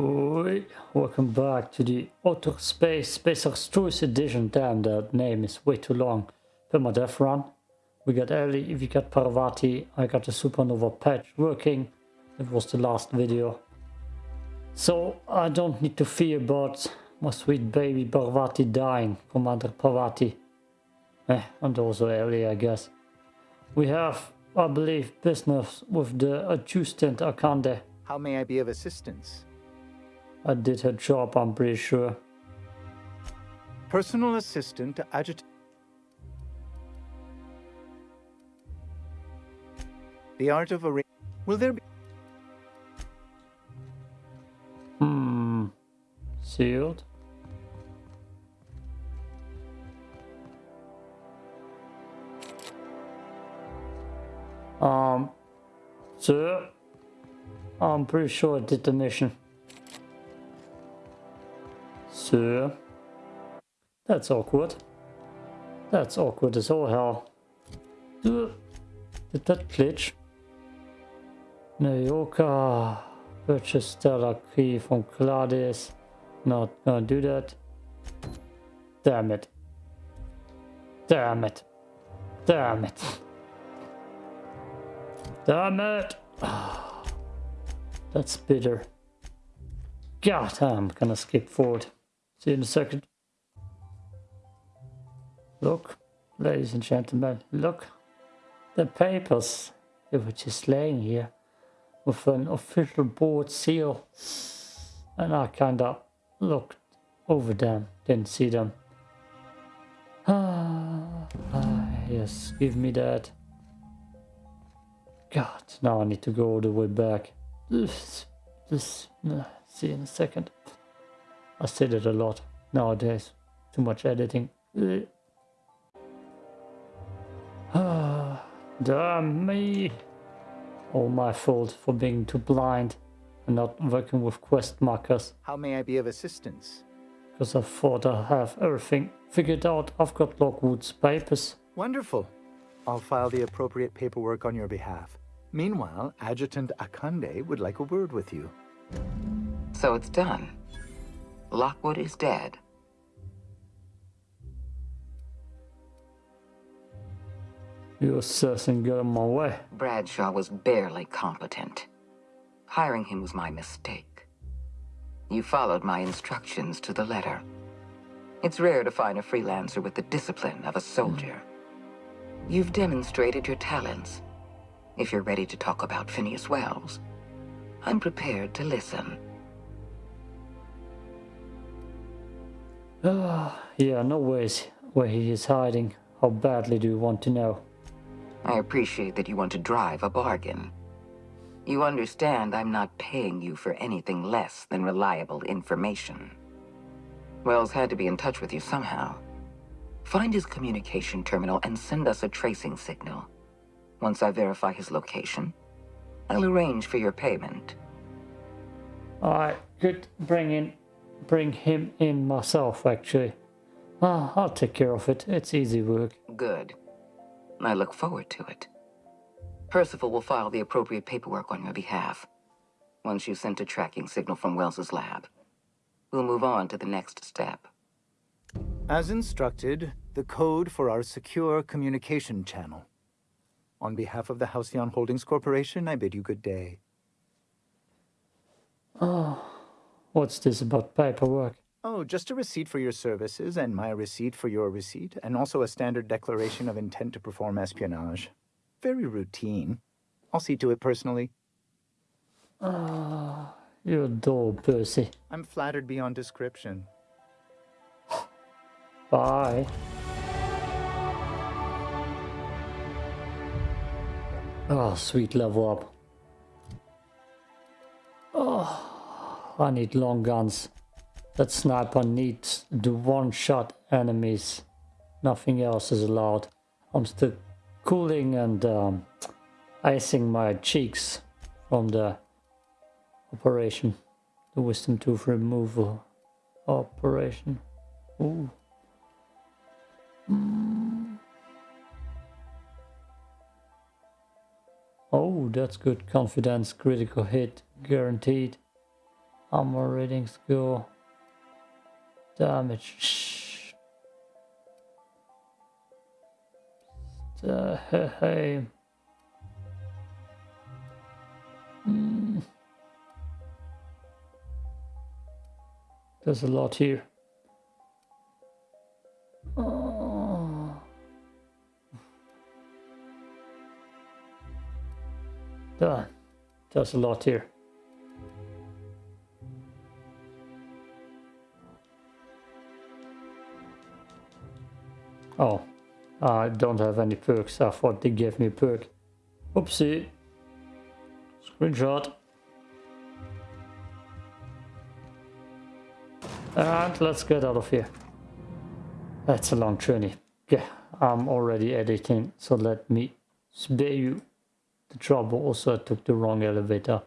Oi, welcome back to the Outer Space Space Choice Edition. Damn, that name is way too long. Permadeath run. We got Ellie, we got Parvati, I got the Supernova patch working. It was the last video. So I don't need to fear about my sweet baby Parvati dying, Commander Parvati. Eh, and also Ellie, I guess. We have, I believe, business with the adjutant Akande. How may I be of assistance? I did her job, I'm pretty sure. Personal assistant to adjut... The art of arra... Will there be... Hmm. Sealed. Um, sir, I'm pretty sure I did the mission. That's awkward. That's awkward as all hell. Did that glitch? Nyoka purchased Stellar Key from Claudius. Not gonna do that. Damn it. Damn it. Damn it. Damn it. That's bitter. God, I'm gonna skip forward. See you in a second. Look, ladies and gentlemen, look. The papers. They were just laying here with an official board seal. And I kinda looked over them, didn't see them. Ah, ah, yes, give me that. God, now I need to go all the way back. This, this, see in a second. I said it a lot nowadays. Too much editing. Ah, damn me. All my fault for being too blind and not working with quest markers. How may I be of assistance? Because I thought I have everything figured out. I've got Lockwood's papers. Wonderful. I'll file the appropriate paperwork on your behalf. Meanwhile, Adjutant Akande would like a word with you. So it's done. Lockwood is dead. You assassin get in my way. Bradshaw was barely competent. Hiring him was my mistake. You followed my instructions to the letter. It's rare to find a freelancer with the discipline of a soldier. You've demonstrated your talents. If you're ready to talk about Phineas Welles, I'm prepared to listen. Ah, yeah, no ways where he is hiding. How badly do you want to know? I appreciate that you want to drive a bargain. You understand I'm not paying you for anything less than reliable information. Welles had to be in touch with you somehow. Find his communication terminal and send us a tracing signal. Once I verify his location, I'll arrange for your payment. I could bring in, bring him in myself, actually. Ah, I'll take care of it. It's easy work. Good. I look forward to it. Percival will file the appropriate paperwork on your behalf. Once you've sent a tracking signal from Welles's lab, we'll move on to the next step. As instructed, the code for our secure communication channel. On behalf of the Halcyon Holdings Corporation, I bid you good day. Oh, what's this about paperwork? Oh, just a receipt for your services and my receipt for your receipt, and also a standard declaration of intent to perform espionage. Very routine. I'll see to it personally. Ah, you're dull, Percy. I'm flattered beyond description. Bye. Oh, sweet level up. Oh, I need long guns. That sniper needs the one-shot enemies. Nothing else is allowed. I'm still cooling and um, icing my cheeks from the operation. The wisdom tooth removal operation. Ooh. Mm. Oh, that's good. Confidence, critical hit, guaranteed. Armor ratings go. Damage. Uh, hey, hey. Mm. There's a lot here. Oh. There's a lot here. Oh, I don't have any perks. I thought they gave me a perk. Oopsie. Screenshot. And let's get out of here. That's a long journey. Yeah, I'm already editing, so let me spare you the trouble. Also, I took the wrong elevator.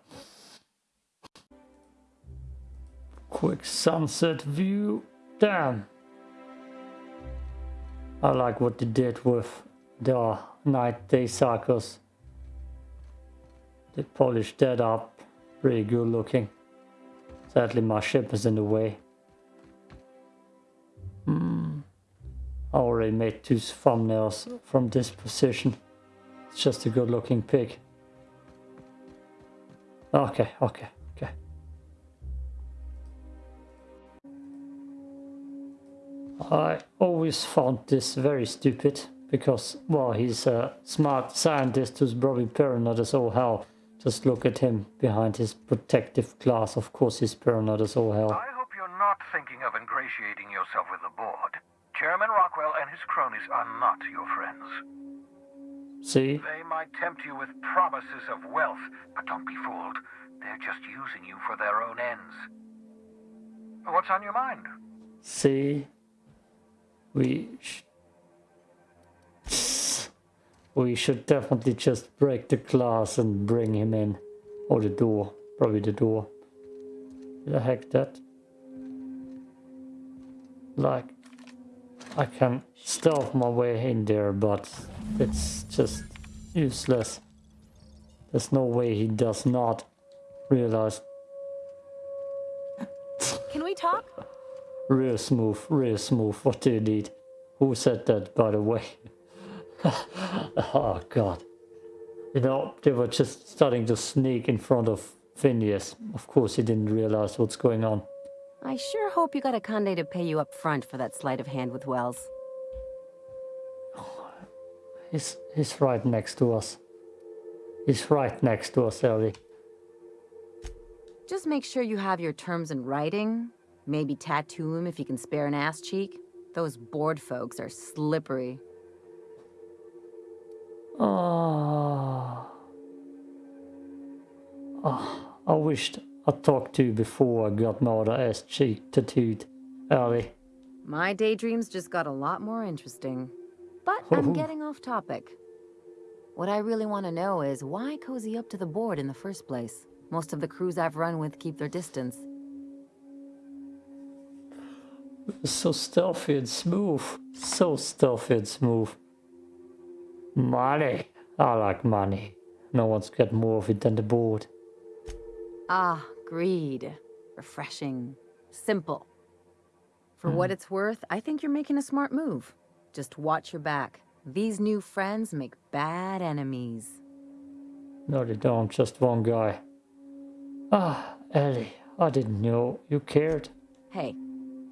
Quick sunset view. Damn. I like what they did with the night day cycles. They polished that up. Pretty good looking. Sadly my ship is in the way. Hmm. I already made two thumbnails from this position. It's just a good looking pig. Okay, okay. I always found this very stupid because, well, he's a smart scientist who's probably paranoid as all hell. Just look at him behind his protective glass. Of course, he's paranoid as all hell. I hope you're not thinking of ingratiating yourself with the board. Chairman Rockwell and his cronies are not your friends. See? They might tempt you with promises of wealth, but don't be fooled. They're just using you for their own ends. What's on your mind? See? We sh we should definitely just break the glass and bring him in. Or the door. Probably the door. The heck that? Like I can stealth my way in there but it's just useless. There's no way he does not realize. Can we talk Real smooth, real smooth. What do you need? Who said that, by the way? oh, God. You know, they were just starting to sneak in front of Phineas. Of course, he didn't realize what's going on. I sure hope you got Akande to pay you up front for that sleight of hand with Welles. He's, he's right next to us. He's right next to us, Ellie. Just make sure you have your terms in writing, Maybe tattoo him if you can spare an ass cheek. Those board folks are slippery. Oh. oh I wished I talked to you before I got my other ass cheek tattooed, Ellie. My daydreams just got a lot more interesting. But I'm oh. getting off topic. What I really want to know is why cozy up to the board in the first place? Most of the crews I've run with keep their distance. So stealthy and smooth. So stealthy and smooth. Money. I like money. No one's got more of it than the board. Ah, greed. Refreshing. Simple. For mm. what hmm. it's worth, I think you're making a smart move. Just watch your back. These new friends make bad enemies. No, they don't. Just one guy. Ah, Ellie, I didn't know you cared. Hey,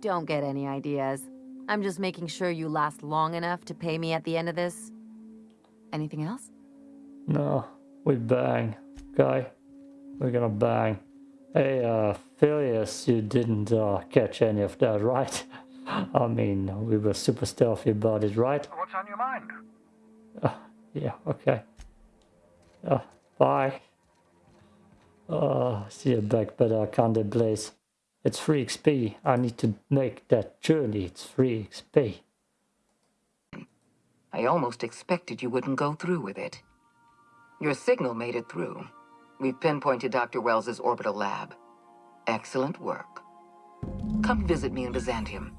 don't get any ideas. I'm just making sure you last long enough to pay me at the end of this. Anything else? No, we bang, guy. We're gonna bang. Hey, uh, Phileas, you didn't uh, catch any of that, right? I mean, we were super stealthy about it, right? What's on your mind? Uh, yeah, okay. Uh, bye. Uh, see you back, but I can't blaze. It's free XP. I need to make that journey. It's free XP. I almost expected you wouldn't go through with it. Your signal made it through. We've pinpointed Dr. Welles's orbital lab. Excellent work. Come visit me in Byzantium.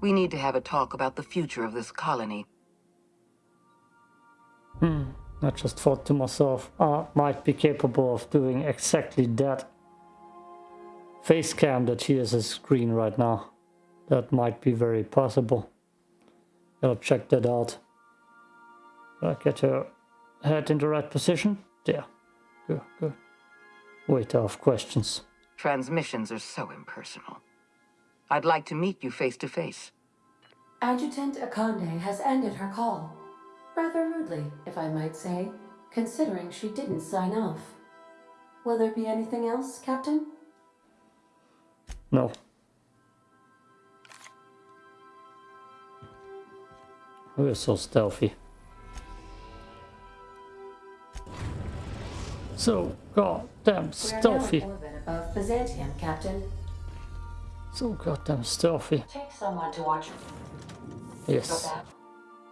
We need to have a talk about the future of this colony. Hmm. I just thought to myself, I might be capable of doing exactly that face cam that she has a screen right now. That might be very possible. Gotta check that out. Gotta get her head in the right position. There. Good, good. Wait, I have questions. Transmissions are so impersonal. I'd like to meet you face to face. Adjutant Akande has ended her call. Rather rudely, if I might say, considering she didn't sign off. Will there be anything else, Captain? No. We're so stealthy. So goddamn stealthy. We're now in orbit above Byzantium, Captain. So goddamn stealthy. Take someone to watch. Yes.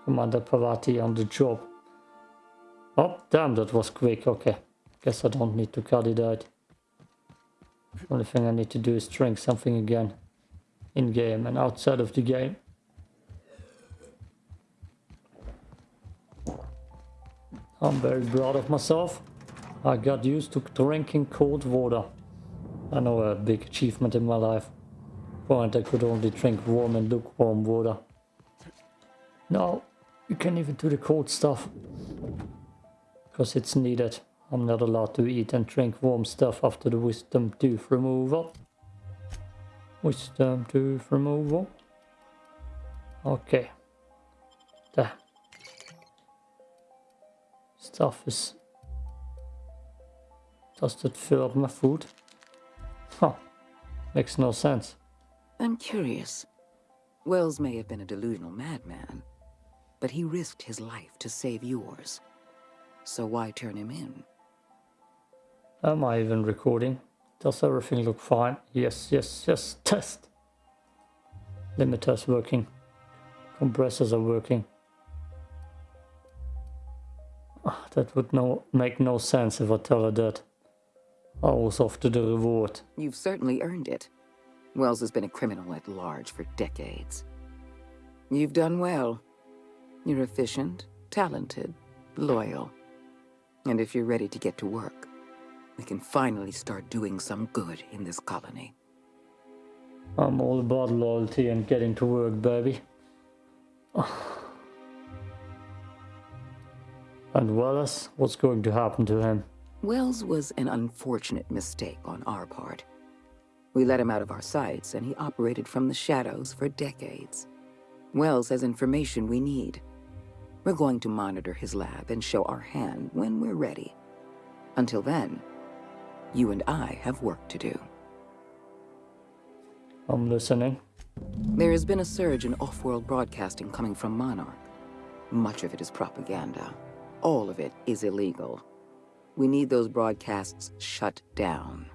Commander Parvati on the job. Oh, damn, that was quick. Okay. Guess I don't need to cut it out. Only thing I need to do is drink something again. In game and outside of the game. I'm very proud of myself. I got used to drinking cold water. I know a big achievement in my life. Point I could only drink warm and lukewarm water. Now you can even do the cold stuff. Because it's needed. I'm not allowed to eat and drink warm stuff after the wisdom tooth removal. Wisdom tooth removal. Okay. There. Stuff is... Does that fill up my food? Huh. Makes no sense. I'm curious. Welles may have been a delusional madman, but he risked his life to save yours. So why turn him in? Am I even recording? Does everything look fine? Yes, yes, yes. Test. Limiters working. Compressors are working. Ah, that would no make no sense if I tell her that. I was after the reward. You've certainly earned it. Welles has been a criminal at large for decades. You've done well. You're efficient, talented, loyal. And if you're ready to get to work, we can finally start doing some good in this colony. I'm all about loyalty and getting to work, baby. And Wallace, what's going to happen to him? Welles was an unfortunate mistake on our part. We let him out of our sights, and he operated from the shadows for decades. Welles has information we need. We're going to monitor his lab and show our hand when we're ready. Until then, you and I have work to do. I'm listening. There has been a surge in off-world broadcasting coming from Monarch. Much of it is propaganda. All of it is illegal. We need those broadcasts shut down.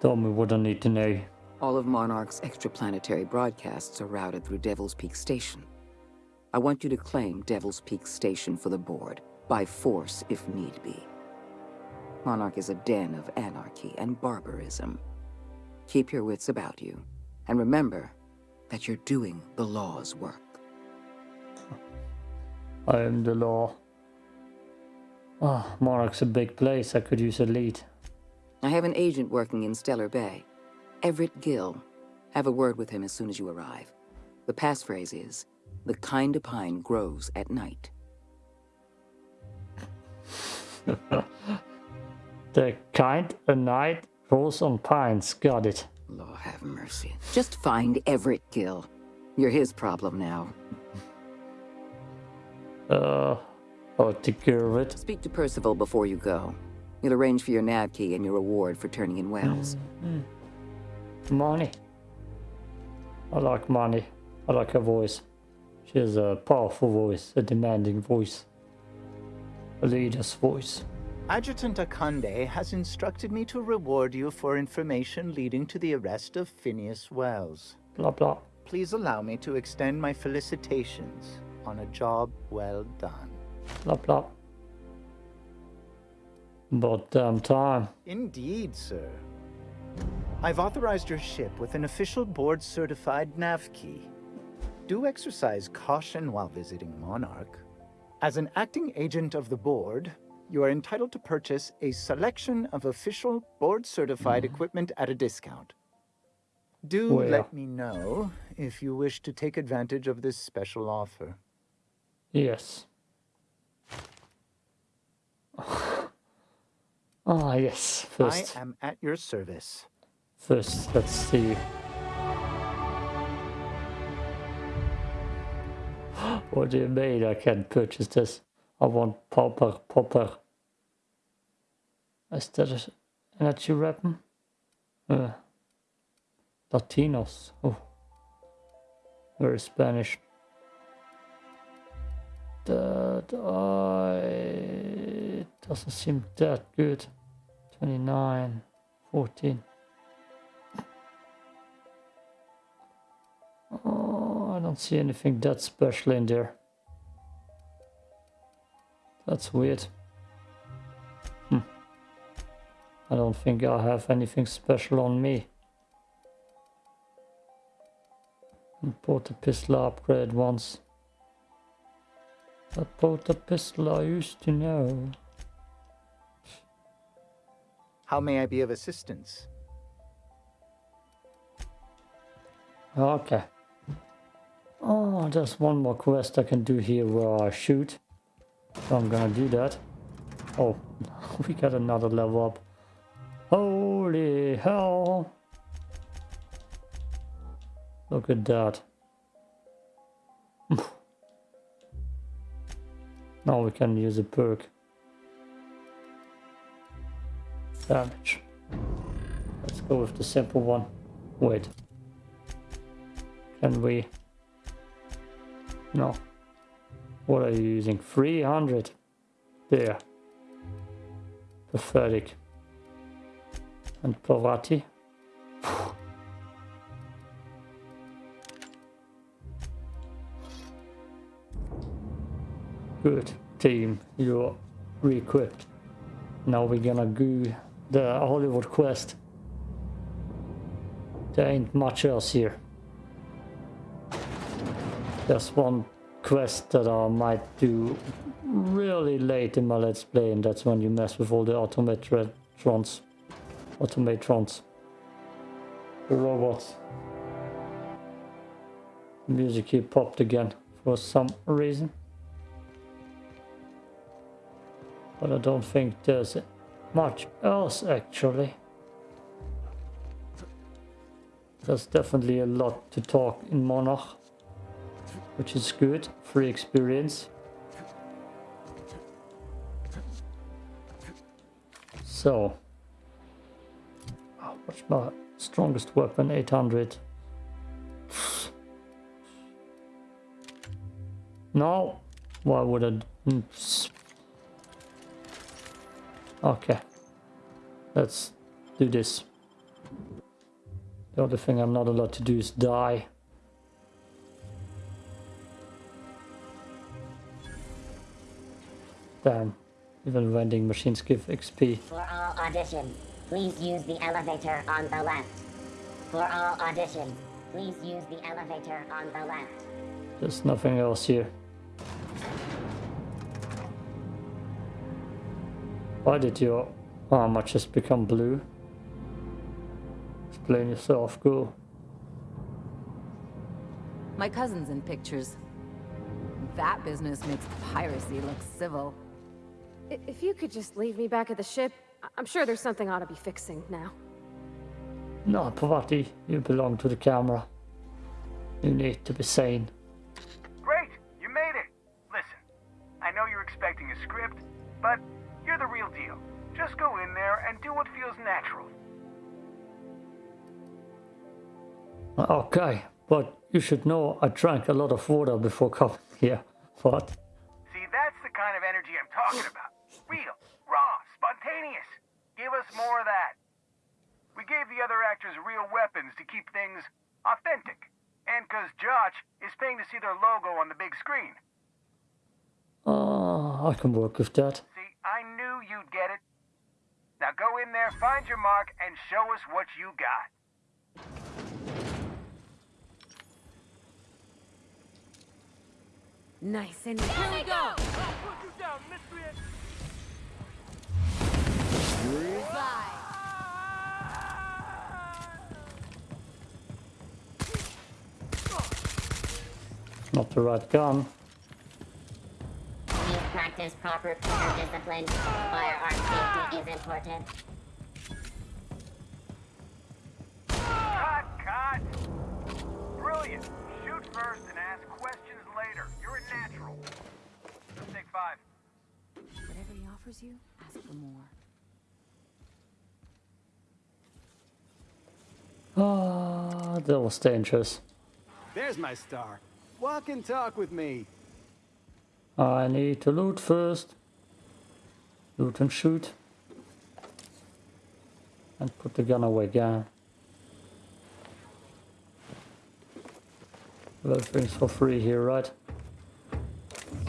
Tell me what I need to know. All of Monarch's extraplanetary broadcasts are routed through Devil's Peak Station. I want you to claim Devil's Peak Station for the board, by force if need be. Monarch is a den of anarchy and barbarism. Keep your wits about you, and remember that you're doing the law's work. I am the law. Ah, Monarch's a big place. I could use a lead. I have an agent working in Stellar Bay. Everett Gill. Have a word with him as soon as you arrive. The passphrase is, the kind of pine grows at night. The kind a night grows on pines. Got it. Law have mercy. Just find Everett Gill. You're his problem now. Uh, I'll take care of it. Speak to Percival before you go. He'll arrange for your nav key and your reward for turning in Welles. hmm Money. I like money. I like her voice. She has a powerful voice, a demanding voice. A leader's voice. Adjutant Akande has instructed me to reward you for information leading to the arrest of Phineas Welles. Blah blah. Please allow me to extend my felicitations on a job well done. Blah blah. About damn um, time. Indeed, sir. I've authorized your ship with an official board certified nav key. Do exercise caution while visiting Monarch. As an acting agent of the board, you are entitled to purchase a selection of official board-certified equipment at a discount. Do Where? let me know if you wish to take advantage of this special offer. Yes. Ah, yes. First, I am at your service. first, let's see. what do you mean I can't purchase this? I want Popper, Popper. Is that an energy weapon? Uh, Latinos. Oh. Very Spanish. That I doesn't seem that good. 29, 14. Oh, I don't see anything that special in there. That's weird. Hmm. I don't think I have anything special on me. I bought a pistol upgrade once. I bought a pistol I used to know. How may I be of assistance? Okay. Oh, there's one more quest I can do here where I shoot. So I'm gonna do that. Oh, we got another level up. Holy hell! Look at that. now we can use a perk. Damage. Let's go with the simple one. Wait. Can we? No. What are you using? 300. There. Pathetic. And Parvati. Good team, you're re-equipped. Now we're gonna do the Hollywood quest. There ain't much else here. There's one quest that I might do really late in my let's play and that's when you mess with all the automatrons. Automatrons. The robots. Music here popped again for some reason. But I don't think there's much else actually. There's definitely a lot to talk in Monarch which is good, free experience. So, oh, what's my strongest weapon? 800. No, why would I? mm, s- Okay, let's do this. The other thing I'm not allowed to do is die. Damn. Even vending machines give XP. For all audition, please use the elevator on the left. For all audition, please use the elevator on the left. There's nothing else here. Why did your armor just become blue? Explain yourself, go. My cousin's in pictures. That business makes piracy look civil. I- If you could just leave me back at the ship, I- I'm sure there's something I ought to be fixing now. No, Parvati, you belong to the camera. You need to be sane. Great, you made it. Listen, I know you're expecting a script, but you're the real deal. Just go in there and do what feels natural. Okay, but you should know I drank a lot of water before coming here. What? See, that's the kind of energy I'm talking about. Real, raw, spontaneous. Give us more of that. We gave the other actors real weapons to keep things authentic. And because Josh is paying to see their logo on the big screen. Ah, I can work with that. See, I knew you'd get it. Now go in there, find your mark, and show us what you got. Nice and here we go. Not the right gun. Please practice proper player discipline. Firearm safety is important. Cut, cut! Brilliant. Shoot first and ask questions later. You're a natural. Let's take five. Whatever he offers you, ask for more. Ah, that was dangerous. There's my star. Walk and talk with me. I need to loot first. Loot and shoot. And put the gun away again. Everything's for free here, right?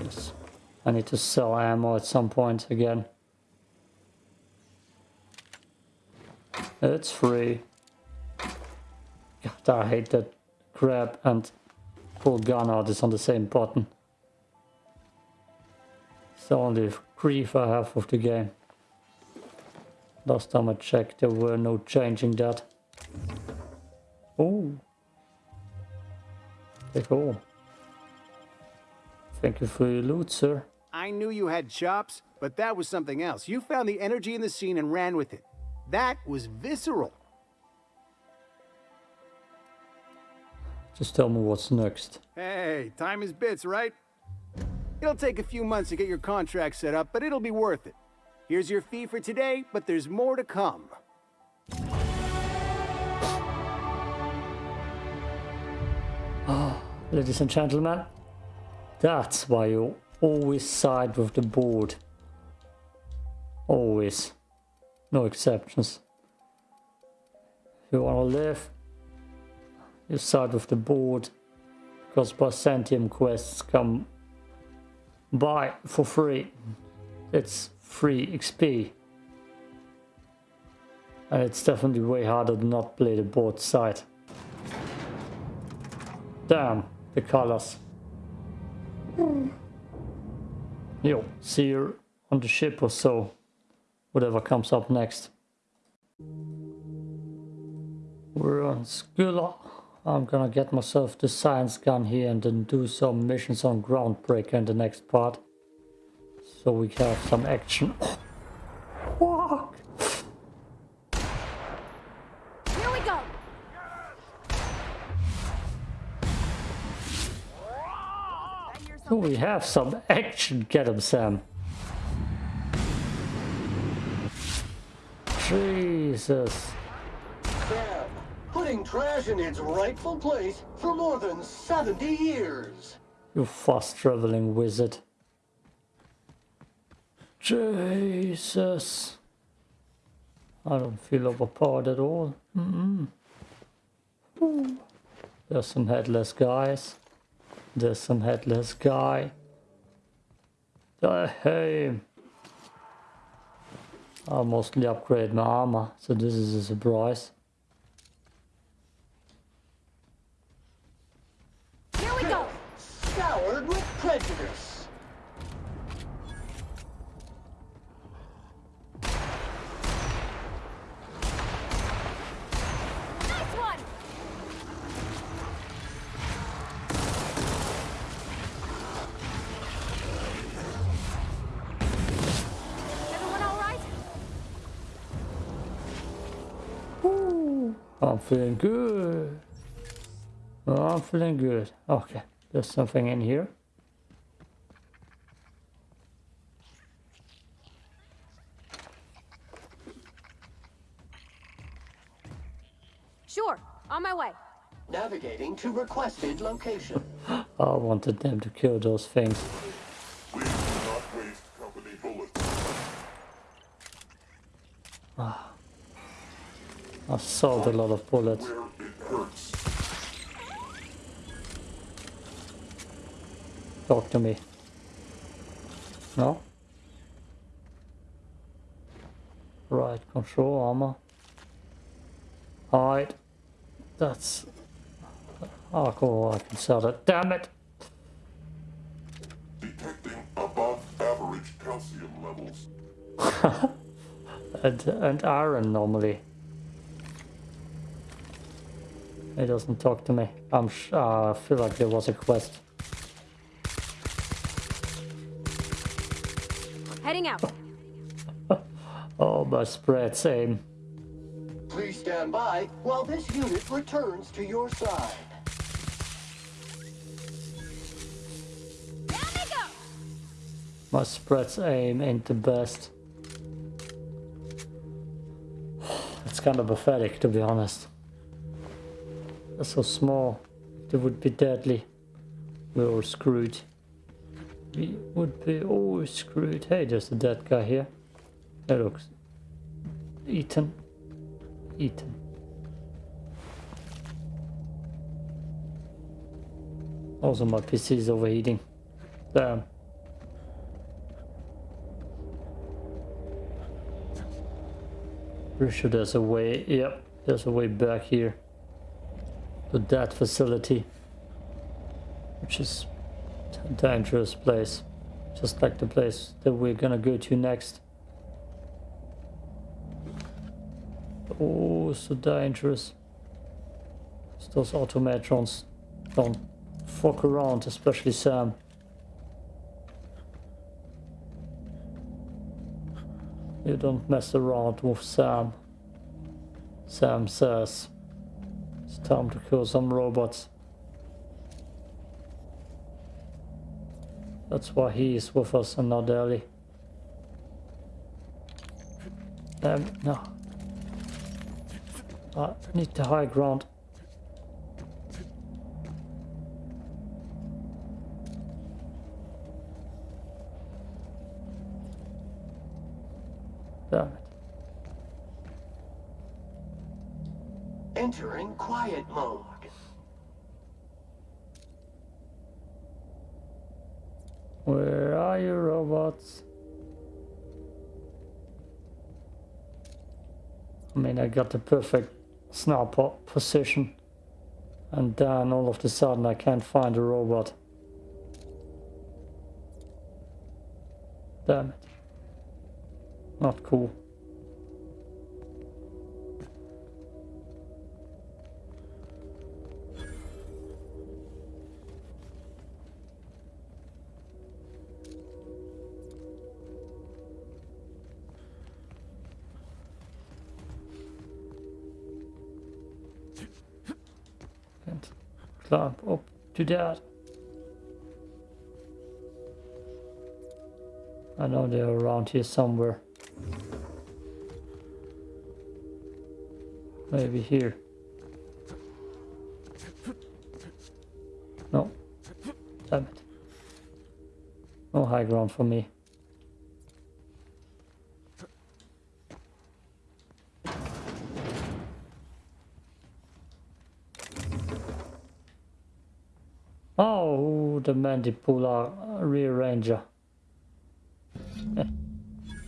Yes. I need to sell ammo at some point again. It's free. God, I hate that grab and gun out is on the same button. The only grief I have of the game. Last time I checked there were no changing that. Oh. Take all. Thank you for your loot, sir. I knew you had chops, but that was something else. You found the energy in the scene and ran with it. That was visceral. Just tell me what's next. Hey, time is bits, right? It'll take a few months to get your contract set up, but it'll be worth it. Here's your fee for today, but there's more to come. Ah, ladies and gentlemen, that's why you always side with the board. Always. No exceptions. If you want to live, you side with the board. Because Byzantium quests come by for free. It's free XP. And it's definitely way harder to not play the board side. Damn, the colors. Hmm. Yo, see you on the ship or so. Whatever comes up next. We're on Skylla. I'm gonna get myself the science gun here and then do some missions on Groundbreaker in the next part. So we have some action. Fuck! Here we go! So we have some action. Get him, Sam. Jesus. Putting trash in its rightful place for more than 70 years. You fast traveling wizard. Jesus. I don't feel overpowered at all. Mm -mm. There's some headless guys. There's some headless guy. Uh, hey. I'll mostly upgrade my armor, so this is a surprise. Here we go! Scoured with prejudice. Nice one! Everyone all right? I'm feeling good. Oh, I'm feeling good. Okay, there's something in here. Sure, on my way. Navigating to requested location. I wanted them to kill those things. Please do not waste company bullets. I sold a lot of bullets. Where it hurts. Talk to me. No? Right, control armor. Hide. That's... Oh, cool, I can sell it. Damn it! Detecting above average calcium levels. And, and iron normally. It doesn't talk to me. I'm uh, I feel like there was a quest. Heading out. oh, my spread same. Please stand by while this unit returns to your side. My spread's aim ain't the best. It's kind of pathetic, to be honest. They're so small. They would be deadly. We're all screwed. We would be all screwed. Hey, there's a dead guy here. That looks... Eaten. Eaten. Also, my PC is overheating. Damn. Pretty sure there's a way, yep, there's a way back here to that facility, which is a dangerous place, just like the place that we're gonna go to next. Oh, so dangerous. Those automatrons don't fuck around, especially Sam. You don't mess around with Sam. Sam says time to kill some robots. That's why he is with us and not Ellie. Um, no. I need the high ground. Damn it. Quiet. Where are you, robots? I mean, I got the perfect sniper position. And then all of a sudden I can't find a robot. Damn it. Not cool. To that. I know they're around here somewhere. Maybe here. No. Damn it. No high ground for me. Oh, the mandibular rearranger. Eh,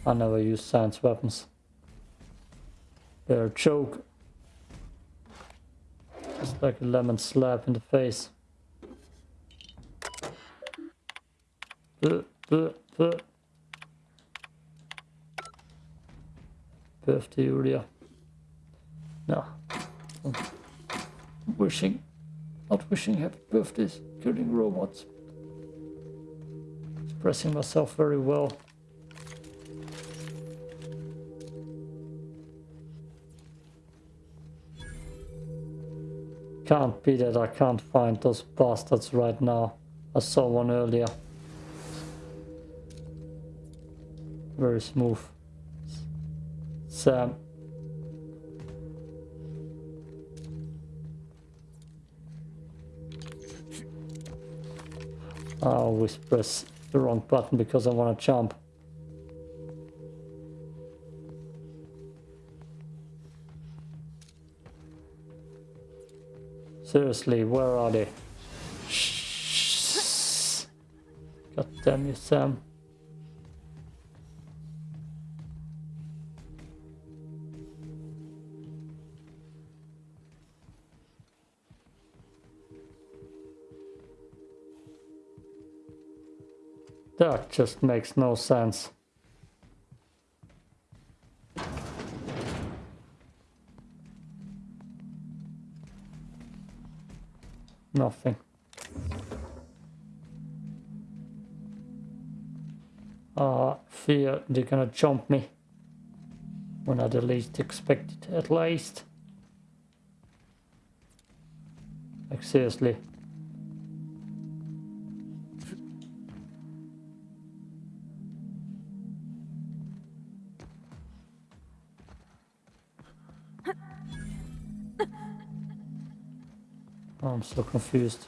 I never use science weapons. They're a joke. Just like a lemon slap in the face. Uh, uh, uh. Birthday Julia. No. Wishing. Not wishing happy birthdays. Killing robots. Expressing myself very well. Can't be that I can't find those bastards right now. I saw one earlier. Very smooth. Sam. I always press the wrong button because I want to jump. Seriously, where are they? God damn you, Sam. That just makes no sense. Nothing. Ah, fear they're gonna jump me. When I the least expect it, at least. Like seriously. I'm so confused.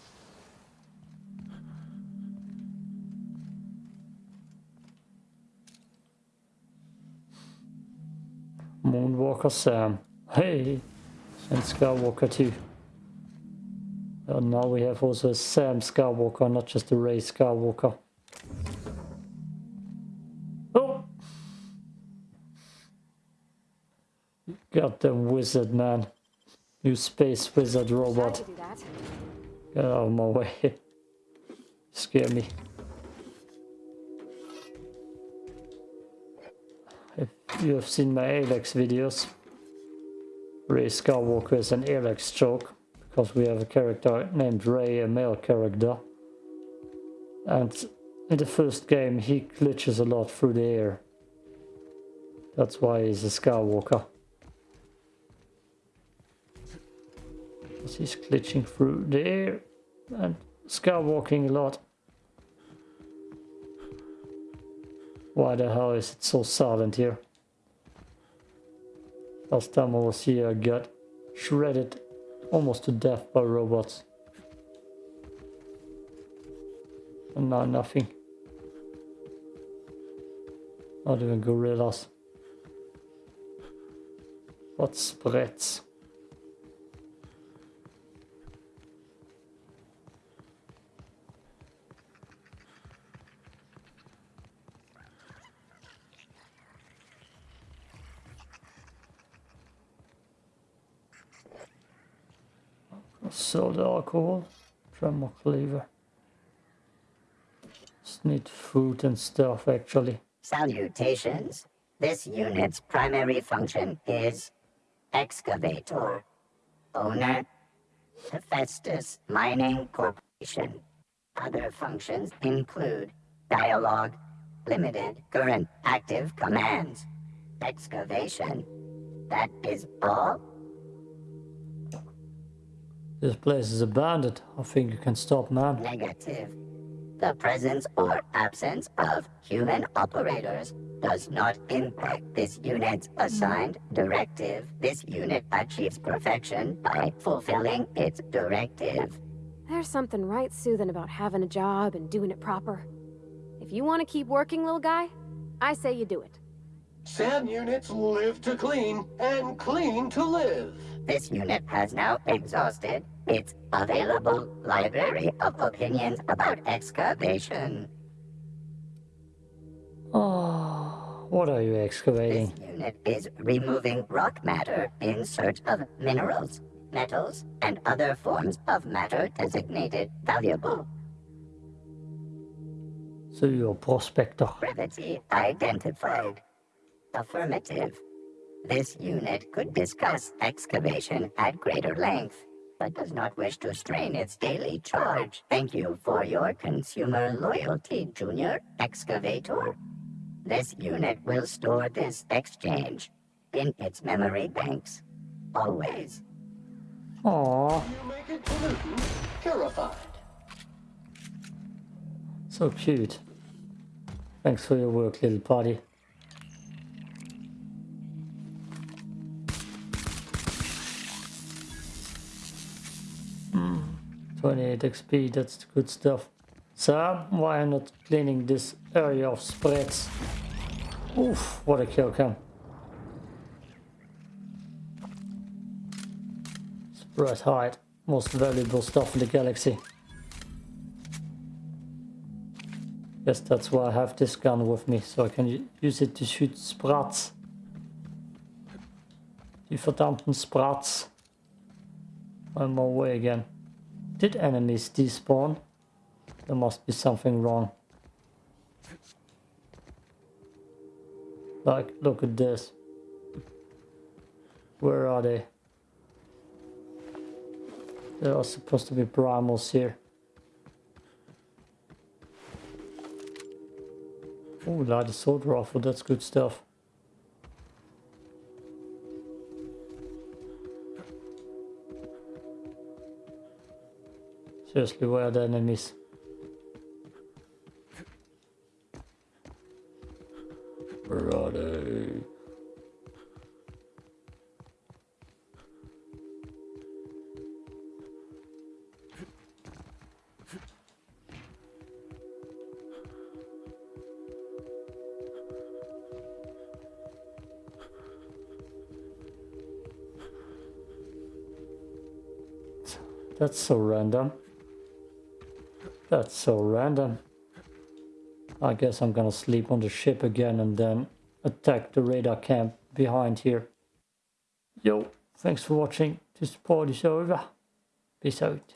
Moonwalker Sam. Hey! And Skywalker too. And now we have also Sam Skywalker, not just a Rey Skywalker. Oh! Goddamn wizard, man. You space wizard robot. Get out of my way. Scare me. If you have seen my Elex videos, Ray Skywalker is an Elex joke because we have a character named Ray, a male character. And in the first game he glitches a lot through the air. That's why he's a Skywalker. He's glitching through the air and skywalking a lot. Why the hell is it so silent here? Last time I was here I got shredded almost to death by robots. And now nothing. Not even gorillas. What sprats? Soda alcohol, tremor cleaver. Just need food and stuff actually. Salutations. This unit's primary function is excavator. Owner, Hephaestus Mining Corporation. Other functions include dialogue, limited current active commands, excavation. That is all? This place is abandoned. I think you can stop, man. Negative. The presence or absence of human operators does not impact this unit's assigned directive. This unit achieves perfection by fulfilling its directive. There's something right soothing about having a job and doing it proper. If you want to keep working, little guy, I say you do it. SAM units live to clean and clean to live. This unit has now exhausted its available library of opinions about excavation. Oh, what are you excavating? This unit is removing rock matter in search of minerals, metals, and other forms of matter designated valuable. So you're a prospector. Brevity identified. Affirmative. This unit could discuss excavation at greater length, but does not wish to strain its daily charge. Thank you for your consumer loyalty, Junior Excavator. This unit will store this exchange in its memory banks. Always. Aww. You make it pollutant purified. So cute. Thanks for your work, little party. 28 XP, that's good stuff. So, why am not cleaning this area of sprats? Oof, what a kill cam. Spread most valuable stuff in the galaxy. Yes, that's why I have this gun with me, so I can use it to shoot sprats. Die verdammten sprats. I'm away again. Did enemies despawn? There must be something wrong. Like, look at this. Where are they? There are supposed to be primals here. Oh, light assault rifle, that's good stuff. Seriously, where are the enemies? Where are they? That's so random. That's so random. I guess I'm gonna sleep on the ship again and then attack the radar camp behind here. Yo, thanks for watching. This part is over. Peace out.